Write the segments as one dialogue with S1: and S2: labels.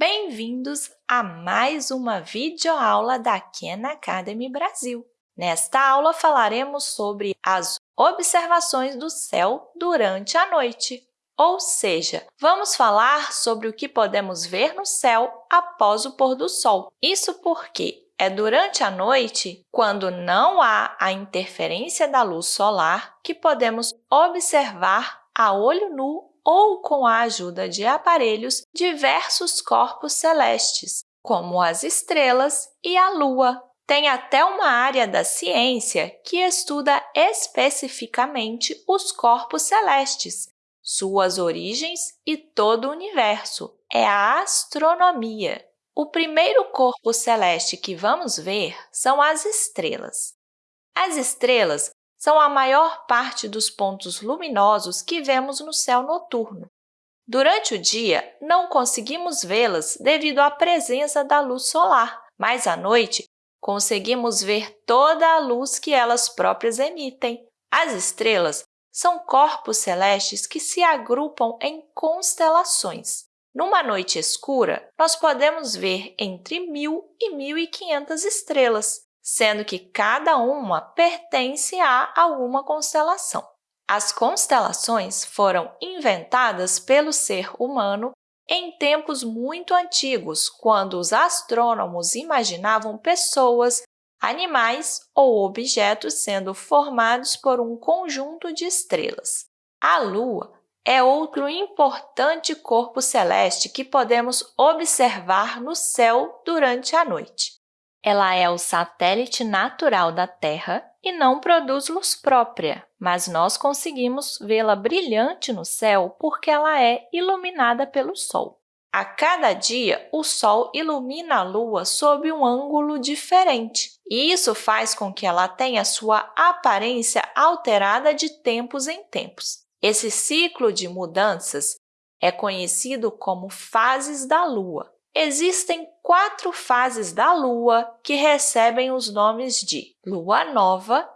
S1: Bem-vindos a mais uma videoaula da Khan Academy Brasil. Nesta aula, falaremos sobre as observações do céu durante a noite, ou seja, vamos falar sobre o que podemos ver no céu após o pôr do sol. Isso porque é durante a noite, quando não há a interferência da luz solar, que podemos observar a olho nu ou com a ajuda de aparelhos diversos corpos celestes, como as estrelas e a Lua. Tem até uma área da ciência que estuda especificamente os corpos celestes, suas origens e todo o universo. É a astronomia. O primeiro corpo celeste que vamos ver são as estrelas. As estrelas são a maior parte dos pontos luminosos que vemos no céu noturno. Durante o dia, não conseguimos vê-las devido à presença da luz solar, mas à noite conseguimos ver toda a luz que elas próprias emitem. As estrelas são corpos celestes que se agrupam em constelações. Numa noite escura, nós podemos ver entre 1.000 e 1.500 estrelas, sendo que cada uma pertence a alguma constelação. As constelações foram inventadas pelo ser humano em tempos muito antigos, quando os astrônomos imaginavam pessoas, animais ou objetos sendo formados por um conjunto de estrelas. A Lua é outro importante corpo celeste que podemos observar no céu durante a noite. Ela é o satélite natural da Terra e não produz luz própria, mas nós conseguimos vê-la brilhante no céu porque ela é iluminada pelo Sol. A cada dia, o Sol ilumina a Lua sob um ângulo diferente, e isso faz com que ela tenha sua aparência alterada de tempos em tempos. Esse ciclo de mudanças é conhecido como fases da Lua. Existem quatro fases da Lua que recebem os nomes de lua nova,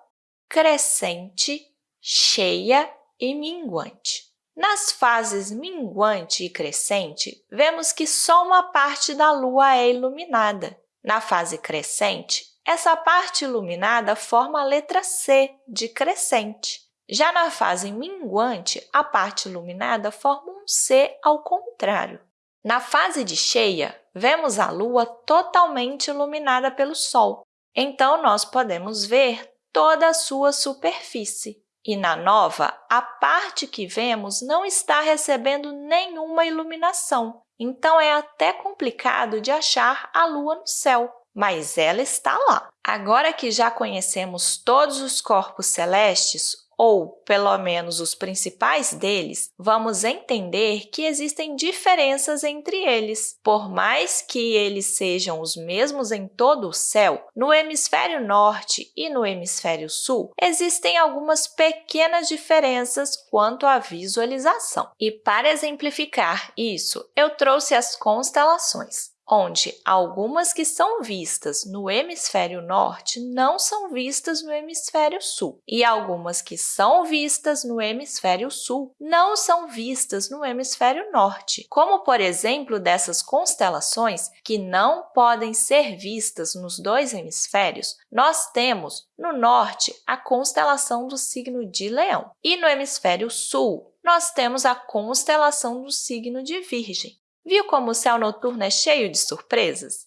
S1: crescente, cheia e minguante. Nas fases minguante e crescente, vemos que só uma parte da Lua é iluminada. Na fase crescente, essa parte iluminada forma a letra C de crescente. Já na fase minguante, a parte iluminada forma um C ao contrário. Na fase de cheia, vemos a Lua totalmente iluminada pelo Sol, então nós podemos ver toda a sua superfície. E na nova, a parte que vemos não está recebendo nenhuma iluminação, então é até complicado de achar a Lua no céu, mas ela está lá. Agora que já conhecemos todos os corpos celestes, ou pelo menos os principais deles, vamos entender que existem diferenças entre eles. Por mais que eles sejam os mesmos em todo o céu, no hemisfério norte e no hemisfério sul, existem algumas pequenas diferenças quanto à visualização. E para exemplificar isso, eu trouxe as constelações onde algumas que são vistas no hemisfério norte não são vistas no hemisfério sul, e algumas que são vistas no hemisfério sul não são vistas no hemisfério norte, como, por exemplo, dessas constelações que não podem ser vistas nos dois hemisférios, nós temos no norte a constelação do signo de Leão e no hemisfério sul nós temos a constelação do signo de Virgem. Viu como o céu noturno é cheio de surpresas?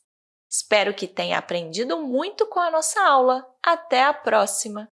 S1: Espero que tenha aprendido muito com a nossa aula. Até a próxima!